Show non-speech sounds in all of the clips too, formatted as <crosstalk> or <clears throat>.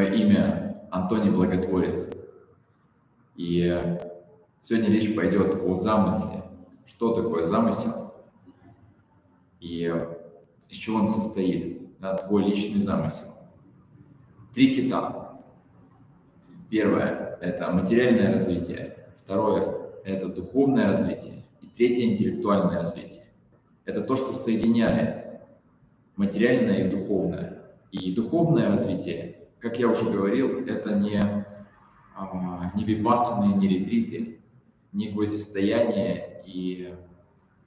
Мое имя Антоний Благотворец. И сегодня речь пойдет о замысле. Что такое замысел? И из чего он состоит? Да, твой личный замысел. Три кита. Первое – это материальное развитие. Второе – это духовное развитие. И третье – интеллектуальное развитие. Это то, что соединяет материальное и духовное. И духовное развитие, как я уже говорил, это не, а, не випассаны, не ретриты, не гвоздистояние и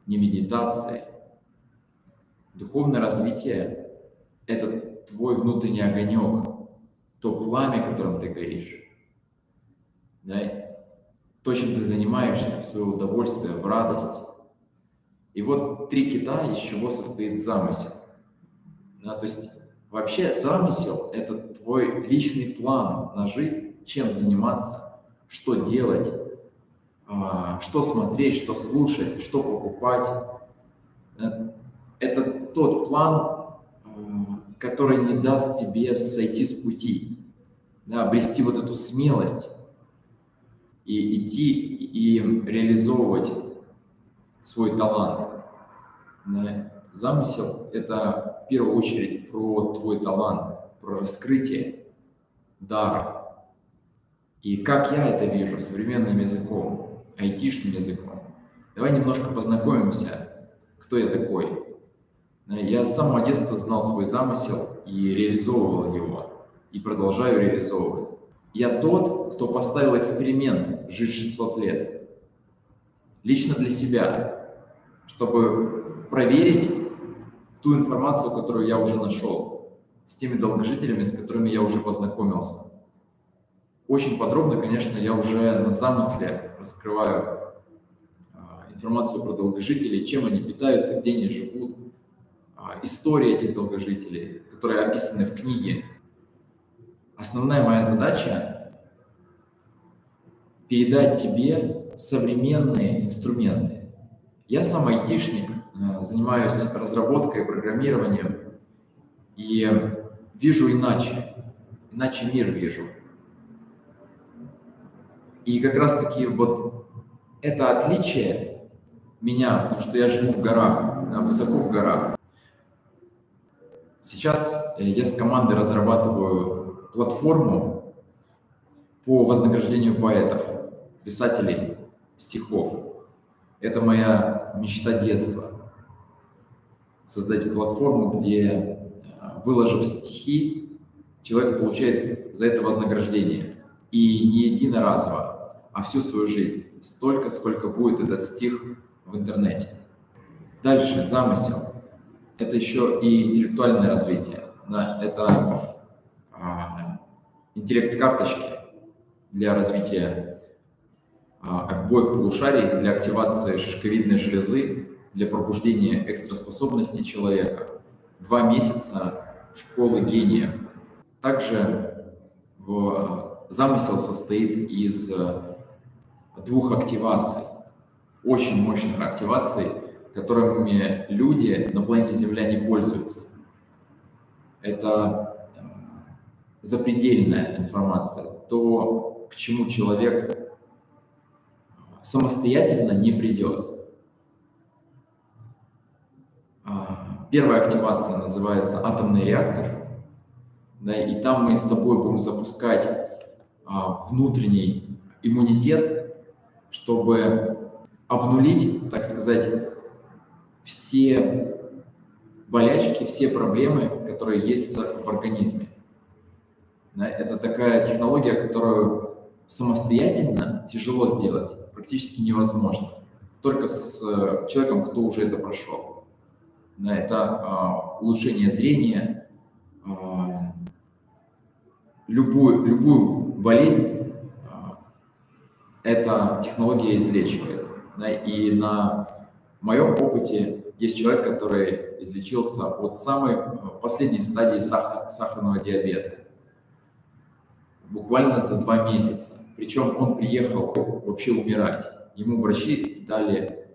не медитация. Духовное развитие – это твой внутренний огонек, то пламя, которым ты горишь. Да? То, чем ты занимаешься в свое удовольствие, в радость. И вот три кита, из чего состоит замысел. Да? То есть Вообще замысел – это твой личный план на жизнь, чем заниматься, что делать, а, что смотреть, что слушать, что покупать. Э, это тот план, а, который не даст тебе сойти с пути, да, обрести вот эту смелость и идти и реализовывать свой талант. Да. Замысел – это в первую очередь про твой талант, про раскрытие дара. И как я это вижу современным языком, айтишным языком. Давай немножко познакомимся, кто я такой. Я с самого детства знал свой замысел и реализовывал его, и продолжаю реализовывать. Я тот, кто поставил эксперимент жить 600 лет. Лично для себя, чтобы проверить, ту информацию, которую я уже нашел, с теми долгожителями, с которыми я уже познакомился. Очень подробно, конечно, я уже на замысле раскрываю а, информацию про долгожителей, чем они питаются, где они живут, а, история этих долгожителей, которые описаны в книге. Основная моя задача – передать тебе современные инструменты. Я сам айтишник, занимаюсь разработкой, программированием и вижу иначе, иначе мир вижу. И как раз-таки вот это отличие меня, потому что я живу в горах, высоко в горах. Сейчас э, я с командой разрабатываю платформу по вознаграждению поэтов, писателей стихов. Это моя мечта детства создать платформу, где, э, выложив стихи, человек получает за это вознаграждение. И не единоразово, а всю свою жизнь. Столько, сколько будет этот стих в интернете. Дальше, замысел. Это еще и интеллектуальное развитие. Это а, интеллект-карточки для развития а, обоих полушарий, для активации шишковидной железы, для пробуждения экстраспособностей человека, два месяца школы гениев. Также в замысел состоит из э, двух активаций, очень мощных активаций, которыми люди на планете Земля не пользуются. Это э, запредельная информация, то, к чему человек э, самостоятельно не придет. Первая активация называется атомный реактор. Да, и там мы с тобой будем запускать а, внутренний иммунитет, чтобы обнулить, так сказать, все болячки, все проблемы, которые есть в организме. Да, это такая технология, которую самостоятельно тяжело сделать, практически невозможно. Только с э, человеком, кто уже это прошел да, это а, улучшение зрения, а, любую, любую болезнь а, эта технология излечивает. Да, и на моем опыте есть человек, который излечился от самой последней стадии сахар, сахарного диабета. Буквально за два месяца. Причем он приехал вообще умирать. Ему врачи дали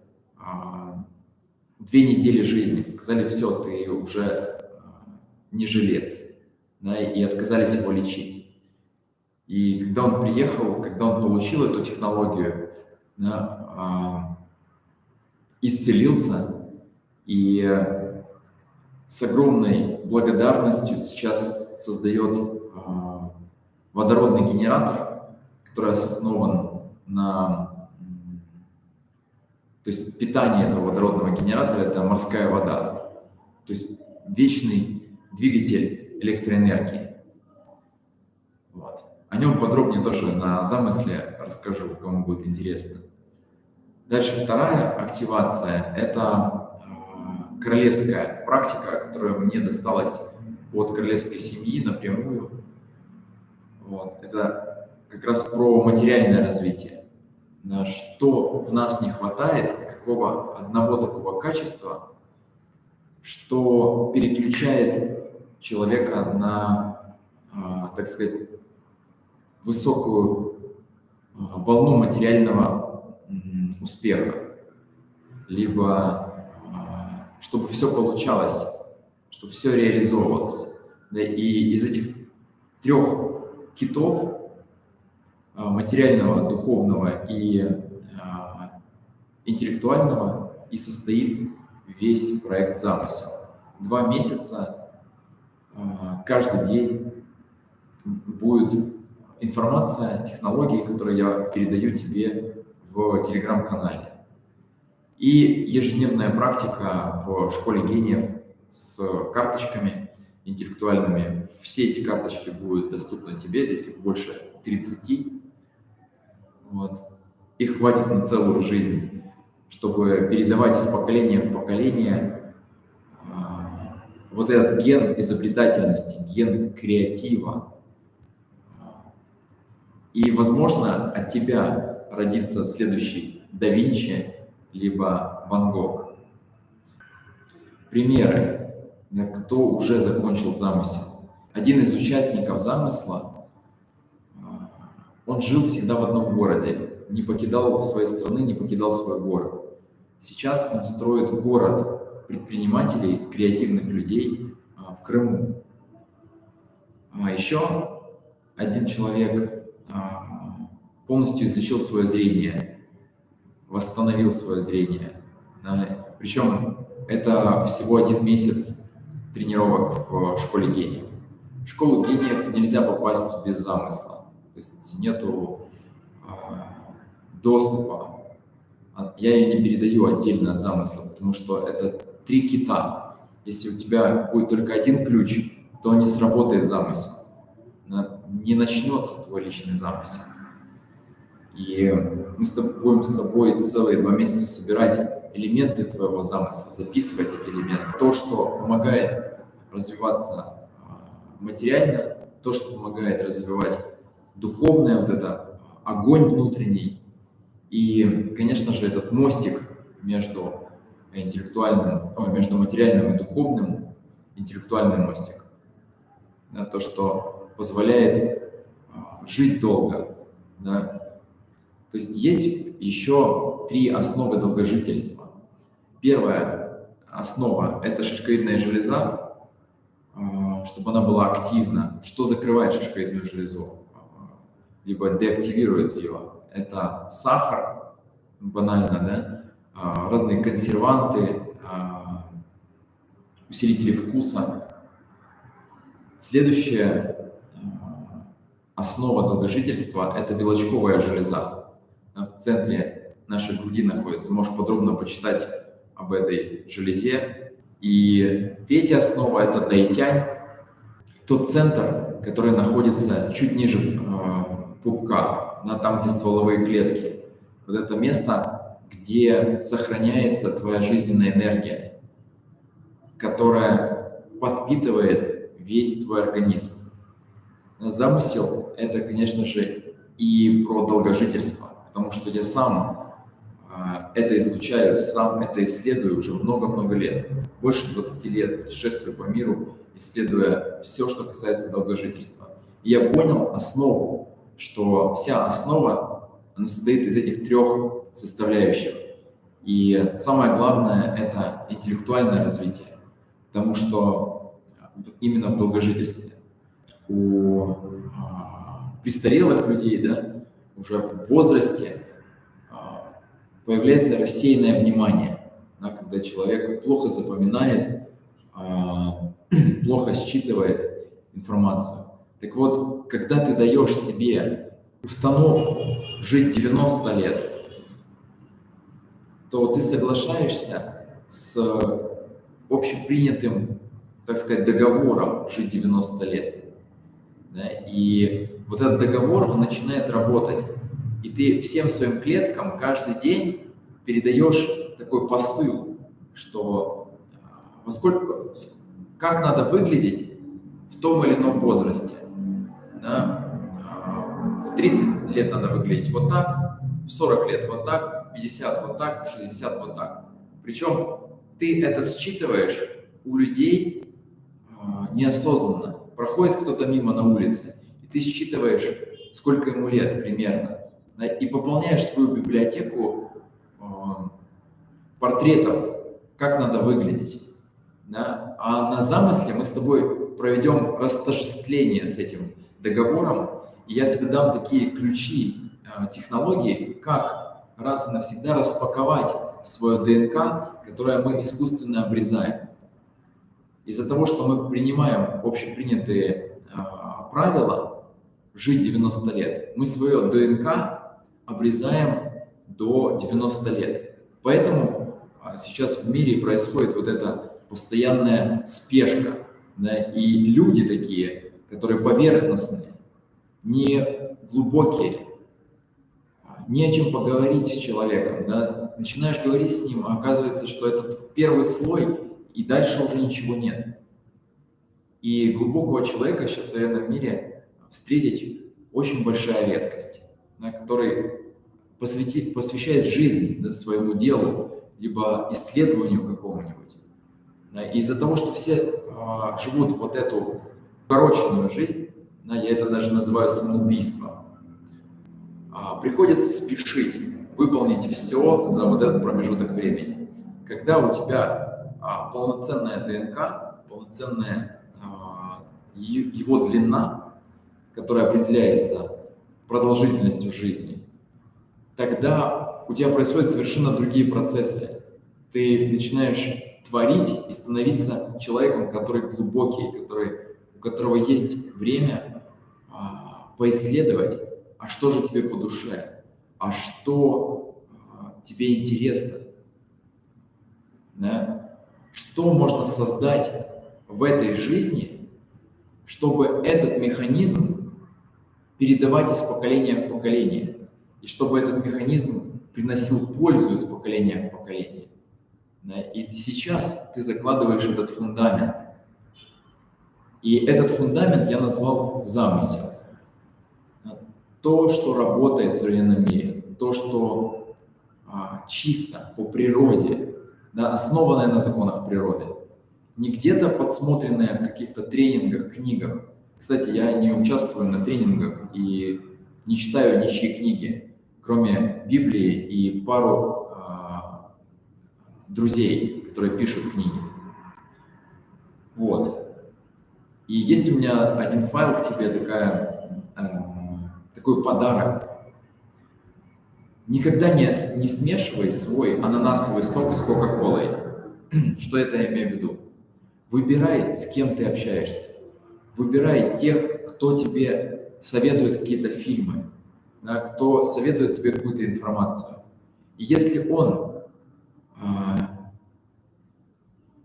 две недели жизни. Сказали, все, ты уже а, не жилец. да, и отказались его лечить. И когда он приехал, когда он получил эту технологию, да, а, исцелился и с огромной благодарностью сейчас создает а, водородный генератор, который основан на... То есть питание этого водородного генератора – это морская вода. То есть вечный двигатель электроэнергии. Вот. О нем подробнее тоже на замысле расскажу, кому будет интересно. Дальше вторая активация – это э, королевская практика, которая мне досталась от королевской семьи напрямую. Вот. Это как раз про материальное развитие. Что в нас не хватает, какого одного такого качества, что переключает человека на, а, так сказать, высокую а, волну материального успеха, либо чтобы все получалось, чтобы все реализовывалось. И из этих трех китов, материального, духовного и интеллектуального, и состоит весь проект «Замысел». Два месяца а, каждый день будет информация, технологии, которые я передаю тебе в телеграм-канале. И ежедневная практика в школе гениев с карточками интеллектуальными. Все эти карточки будут доступны тебе, здесь их больше 30. Вот. Их хватит на целую жизнь чтобы передавать из поколения в поколение а, вот этот ген изобретательности, ген креатива. И, возможно, от тебя родится следующий да Винчи, либо Ван Гог. Примеры, кто уже закончил замысел. Один из участников замысла, он жил всегда в одном городе, не покидал своей страны, не покидал свой город. Сейчас он строит город предпринимателей, креативных людей а, в Крыму. А еще один человек а, полностью излечил свое зрение, восстановил свое зрение. Причем это всего один месяц тренировок в школе гениев. В школу гениев нельзя попасть без замысла. То есть нету доступа. А я ее не передаю отдельно от замысла, потому что это три кита. Если у тебя будет только один ключ, то не сработает замысел. Не начнется твой личный замысел. И мы с тобой, будем с тобой целые два месяца собирать элементы твоего замысла, записывать эти элементы. То, что помогает развиваться а, материально, то, что помогает развивать духовное, вот это огонь внутренний, и, конечно же, этот мостик между интеллектуальным, о, между материальным и духовным, интеллектуальный мостик, да, то, что позволяет а, жить долго. Да. То есть есть еще три основы долгожительства. Первая основа – это шишковидная железа, а, чтобы она была активна. Что закрывает шишковидную железу? Либо деактивирует ее это сахар, банально, да, а, разные консерванты, а, усилители вкуса. Следующая а, основа долгожительства – это белочковая железа. В центре нашей груди находится. Можешь подробно почитать об этой железе. И третья основа – это дайтянь, тот центр, который находится чуть ниже пупка, на там, где стволовые клетки. Вот это место, где сохраняется твоя жизненная энергия, которая подпитывает весь твой организм. Замысел – это, конечно же, и про долгожительство, потому что я сам а, это изучаю, сам это исследую уже много-много лет. Больше 20 лет путешествую по миру, исследуя все, что касается долгожительства. И я понял основу, что вся основа она состоит из этих трех составляющих. И самое главное – это интеллектуальное развитие, потому что именно в долгожительстве. у а, престарелых людей, да, уже в возрасте а, появляется рассеянное внимание, да, когда человек плохо запоминает, а, <clears throat> плохо считывает информацию. Так вот, когда ты даешь себе установку жить 90 лет, то ты соглашаешься с общепринятым, так сказать, договором жить 90 лет. Да? И вот этот договор, он начинает работать. И ты всем своим клеткам каждый день передаешь такой посыл, что а, во сколько, как надо выглядеть в том или ином возрасте. Да? А, в 30 лет надо выглядеть вот так, в 40 лет вот так, в 50 вот так, в 60 вот так. Причем ты это считываешь у людей а, неосознанно. Проходит кто-то мимо на улице, и ты считываешь, сколько ему лет примерно, да, и пополняешь свою библиотеку э, портретов, как надо выглядеть. Да? А на замысле мы с тобой проведем растождествление с этим договором, и я тебе дам такие ключи, э, технологии, как раз и навсегда распаковать свое ДНК, которое мы искусственно обрезаем. Из-за того, что мы принимаем общепринятые э, правила жить 90 лет, мы свое ДНК обрезаем до 90 лет. Поэтому а, сейчас в мире происходит вот эта постоянная спешка. Да, и люди такие, которые поверхностные, не глубокие, а, не о чем поговорить с человеком. Да? Начинаешь говорить с ним, а оказывается, что это первый слой, и дальше уже ничего нет. И глубокого человека сейчас в современном мире встретить очень большая редкость да, который посвяти, посвящает жизнь да, своему делу, либо исследованию какому-нибудь. Да, из-за того, что все а, живут вот эту укороченную жизнь, да, я это даже называю самоубийством, а, приходится спешить, выполнить все за вот этот промежуток времени. Когда у тебя а, полноценная ДНК, полноценная а, его длина, которая определяется продолжительностью жизни, тогда у тебя происходят совершенно другие процессы. Ты начинаешь творить и становиться человеком, который глубокий, который, у которого есть время а, поисследовать, а что же тебе по душе, а что а, тебе интересно, да? что можно создать в этой жизни, чтобы этот механизм передавать из поколения в поколение, и чтобы этот механизм приносил пользу из поколения в поколение. И сейчас ты закладываешь этот фундамент. И этот фундамент я назвал замысел. То, что работает в современном мире, то, что а, чисто по природе, да, основанное на законах природы, не где-то подсмотренное в каких-то тренингах, книгах, кстати, я не участвую на тренингах и не читаю ничьи книги, кроме Библии и пару э, друзей, которые пишут книги. Вот. И есть у меня один файл к тебе, такая, э, такой подарок. Никогда не, не смешивай свой ананасовый сок с Кока-Колой. <clears throat> Что это я имею в виду? Выбирай, с кем ты общаешься. Выбирай тех, кто тебе советует какие-то фильмы, да, кто советует тебе какую-то информацию. И если он а,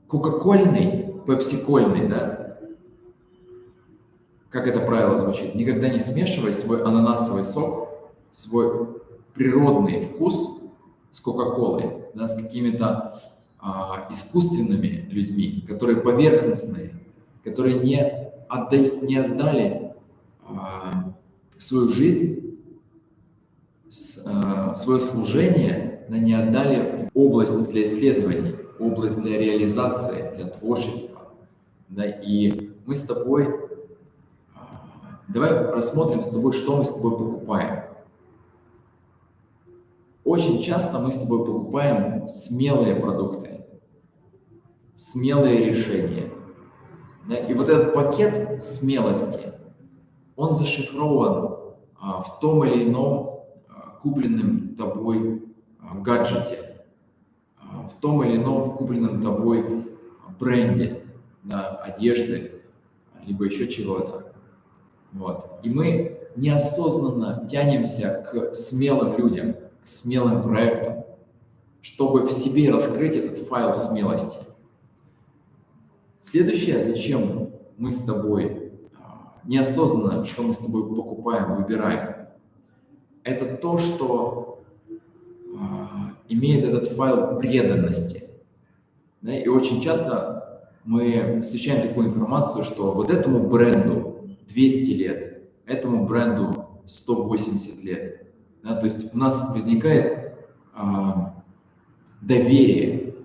кока-кольный, пепси-кольный, да, как это правило звучит, никогда не смешивай свой ананасовый сок, свой природный вкус с кока-колой, да, с какими-то а, искусственными людьми, которые поверхностные, которые не отдай, не отдали а, свою жизнь, с, а, свое служение, но не отдали в область для исследований, область для реализации, для творчества. Да, и мы с тобой, давай рассмотрим с тобой, что мы с тобой покупаем. Очень часто мы с тобой покупаем смелые продукты, смелые решения – да? И вот этот пакет смелости, он зашифрован а, в том или ином а, купленном тобой а, гаджете, а, в том или ином купленном тобой бренде, на одежды, либо еще чего-то. Вот. И мы неосознанно тянемся к смелым людям, к смелым проектам, чтобы в себе раскрыть этот файл смелости. Следующее, зачем мы с тобой а, неосознанно, что мы с тобой покупаем, выбираем, это то, что а, имеет этот файл преданности. Да, и очень часто мы встречаем такую информацию, что вот этому бренду 200 лет, этому бренду 180 лет. Да, то есть у нас возникает а, доверие,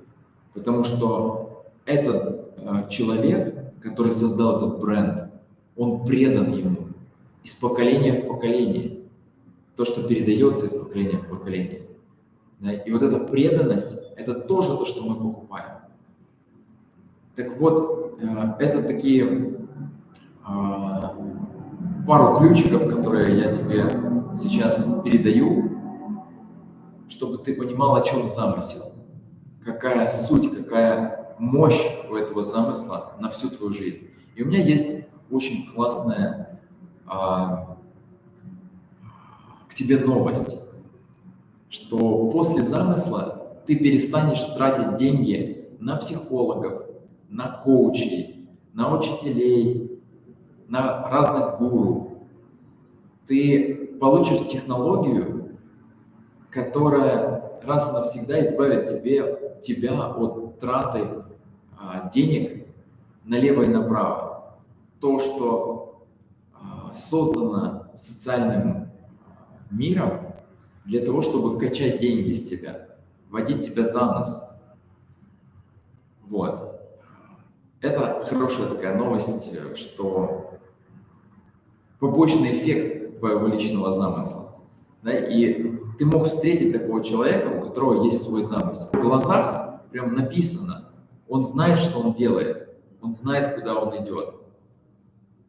потому что этот а, человек, который создал этот бренд, он предан ему из поколения в поколение. То, что передается из поколения в поколение. Да, и вот эта преданность, это тоже то, что мы покупаем. Так вот, а, это такие пару ключиков, которые я тебе сейчас передаю, чтобы ты понимал, о чем замысел, какая суть, какая мощь у этого замысла на всю твою жизнь. И у меня есть очень классная а, к тебе новость, что после замысла ты перестанешь тратить деньги на психологов, на коучей, на учителей, на разных гуру, ты получишь технологию, которая раз и навсегда избавит тебе, тебя от траты а, денег налево и направо. То, что а, создано социальным а, миром для того, чтобы качать деньги с тебя, водить тебя за нос. Вот. Это хорошая такая новость, что побочный эффект твоего личного замысла. Да, и ты мог встретить такого человека, у которого есть свой замысел. В глазах прям написано, он знает, что он делает, он знает, куда он идет.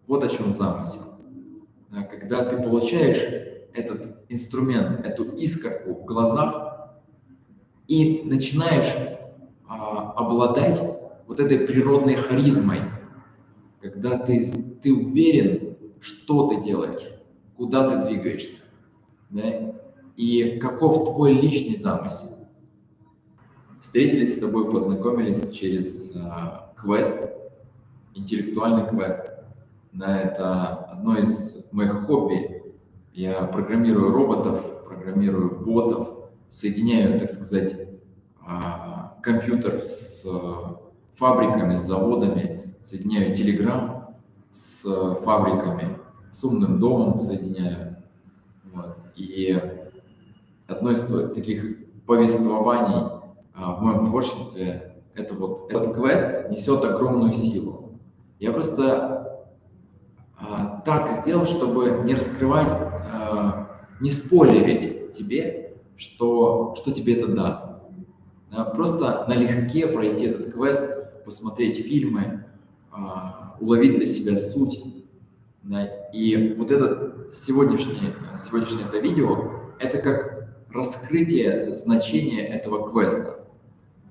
Вот о чем замысел. Да, когда ты получаешь этот инструмент, эту искорку в глазах и начинаешь а, обладать вот этой природной харизмой, когда ты, ты уверен, что ты делаешь, куда ты двигаешься, да? и каков твой личный замысел. Встретились с тобой, познакомились через э, квест, интеллектуальный квест. Да, это одно из моих хобби. Я программирую роботов, программирую ботов, соединяю, так сказать, э, компьютер с э, фабриками, с заводами, соединяю Telegram с фабриками, с умным домом соединяю. Вот. И одно из таких повествований а, в моем творчестве это вот этот квест несет огромную силу. Я просто а, так сделал, чтобы не раскрывать, а, не спойлерить тебе, что, что тебе это даст. Да, просто налегке пройти этот квест, посмотреть фильмы, уловить для себя суть. Да? И вот это сегодняшнее, сегодняшнее это видео, это как раскрытие значения этого квеста.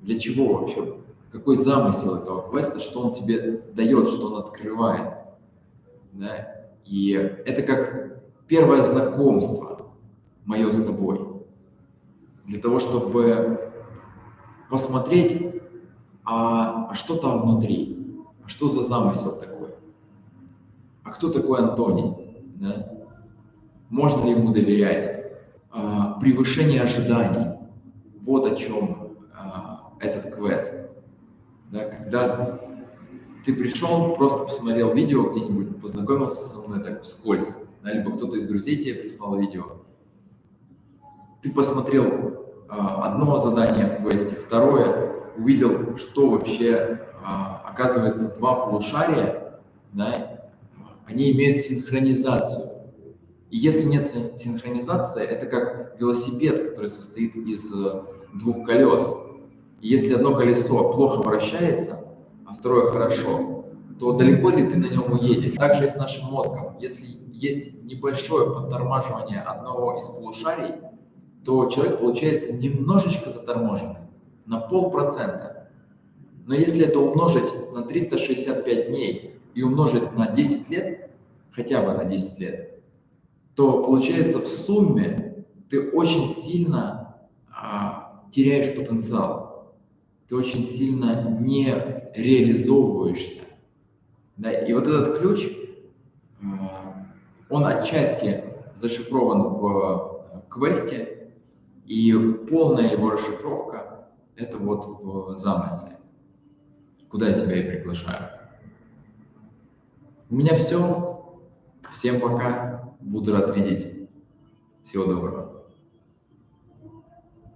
Для чего вообще? Какой замысел этого квеста, что он тебе дает, что он открывает. Да? И это как первое знакомство мое с тобой. Для того, чтобы посмотреть, а, а что там внутри что за замысел такой? А кто такой Антоний? Да? Можно ли ему доверять? А, превышение ожиданий. Вот о чем а, этот квест. Да? Когда ты пришел, просто посмотрел видео где-нибудь, познакомился со мной так вскользь, да? либо кто-то из друзей тебе прислал видео. Ты посмотрел а, одно задание в квесте, второе, увидел, что вообще а, оказывается, два полушария, да, они имеют синхронизацию. И если нет синхронизации, это как велосипед, который состоит из э, двух колес. И если одно колесо плохо вращается, а второе хорошо, то далеко ли ты на нем уедешь? Также и с нашим мозгом. Если есть небольшое подтормаживание одного из полушарий, то человек получается немножечко заторможенный, на полпроцента. Но если это умножить на 365 дней и умножить на 10 лет, хотя бы на 10 лет, то получается в сумме ты очень сильно а, теряешь потенциал, ты очень сильно не реализовываешься. Да? И вот этот ключ, а, он отчасти зашифрован в квесте, и полная его расшифровка – это вот в замысле, куда я тебя и приглашаю. У меня все. Всем пока. Буду рад видеть. Всего доброго.